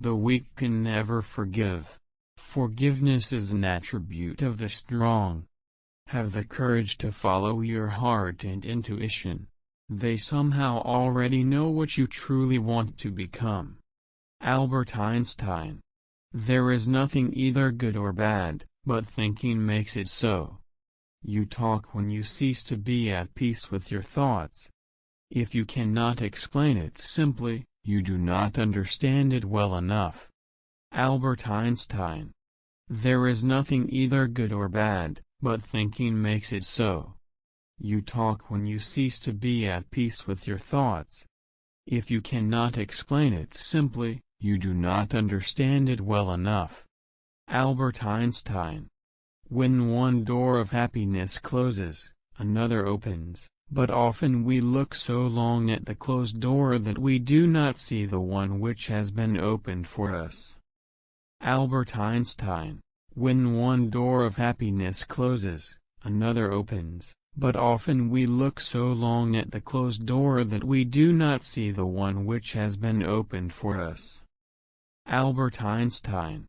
The weak can never forgive. Forgiveness is an attribute of the strong. Have the courage to follow your heart and intuition. They somehow already know what you truly want to become. Albert Einstein. There is nothing either good or bad, but thinking makes it so. You talk when you cease to be at peace with your thoughts. If you cannot explain it simply, you do not understand it well enough. Albert Einstein. There is nothing either good or bad, but thinking makes it so. You talk when you cease to be at peace with your thoughts. If you cannot explain it simply, you do not understand it well enough. Albert Einstein. When one door of happiness closes, another opens, but often we look so long at the closed door that we do not see the one which has been opened for us. Albert Einstein. When one door of happiness closes, another opens, but often we look so long at the closed door that we do not see the one which has been opened for us. Albert Einstein